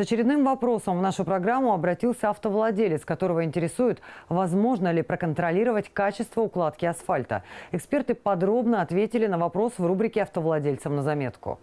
С очередным вопросом в нашу программу обратился автовладелец, которого интересует, возможно ли проконтролировать качество укладки асфальта. Эксперты подробно ответили на вопрос в рубрике «Автовладельцам на заметку».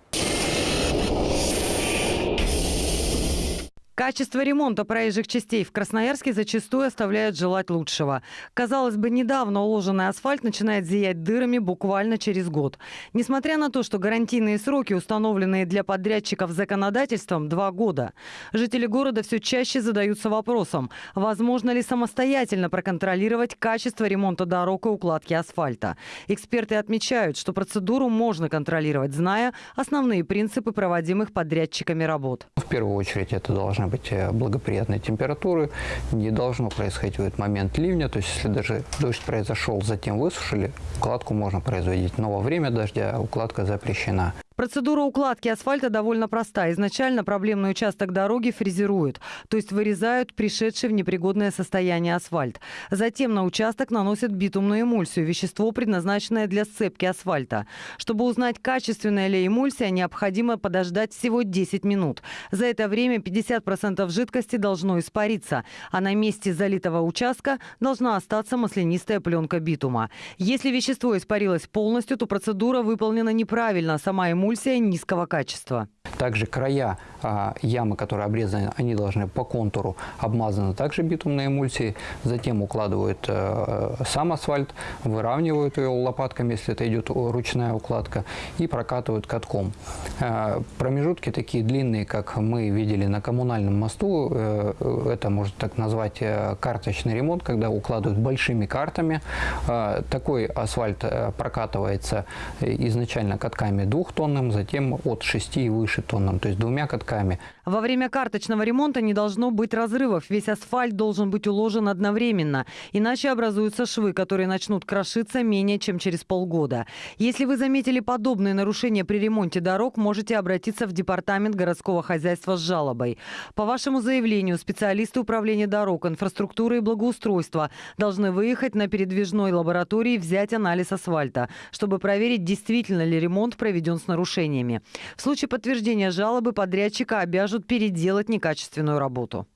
Качество ремонта проезжих частей в Красноярске зачастую оставляет желать лучшего. Казалось бы, недавно уложенный асфальт начинает зиять дырами буквально через год. Несмотря на то, что гарантийные сроки, установленные для подрядчиков законодательством, два года, жители города все чаще задаются вопросом, возможно ли самостоятельно проконтролировать качество ремонта дорог и укладки асфальта. Эксперты отмечают, что процедуру можно контролировать, зная основные принципы проводимых подрядчиками работ. В первую очередь это должны быть э, благоприятные температуры, не должно происходить в этот момент ливня, то есть если даже дождь произошел, затем высушили, укладку можно производить, но во время дождя укладка запрещена. Процедура укладки асфальта довольно проста. Изначально проблемный участок дороги фрезеруют, то есть вырезают пришедший в непригодное состояние асфальт. Затем на участок наносят битумную эмульсию, вещество, предназначенное для сцепки асфальта. Чтобы узнать, качественная ли эмульсия, необходимо подождать всего 10 минут. За это время 50% жидкости должно испариться, а на месте залитого участка должна остаться маслянистая пленка битума. Если вещество испарилось полностью, то процедура выполнена неправильно, сама эмульсия эмульсия низкого качества. Также края а, ямы, которые обрезаны, они должны по контуру обмазаны также битумной эмульсией. Затем укладывают а, сам асфальт, выравнивают ее лопатками, если это идет ручная укладка, и прокатывают катком. А, промежутки такие длинные, как мы видели на коммунальном мосту, а, это можно так назвать карточный ремонт, когда укладывают большими картами. А, такой асфальт прокатывается изначально катками двухтонным, затем от 6 и выше тоннам, то есть двумя катками. Во время карточного ремонта не должно быть разрывов. Весь асфальт должен быть уложен одновременно. Иначе образуются швы, которые начнут крошиться менее чем через полгода. Если вы заметили подобные нарушения при ремонте дорог, можете обратиться в Департамент городского хозяйства с жалобой. По вашему заявлению специалисты управления дорог, инфраструктуры и благоустройства должны выехать на передвижной лаборатории и взять анализ асфальта, чтобы проверить, действительно ли ремонт проведен с нарушениями. В случае подтверждения жалобы подрядчика обяжут переделать некачественную работу.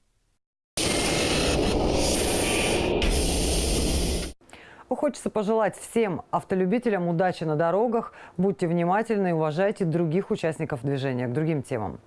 Хочется пожелать всем автолюбителям удачи на дорогах. Будьте внимательны и уважайте других участников движения к другим темам.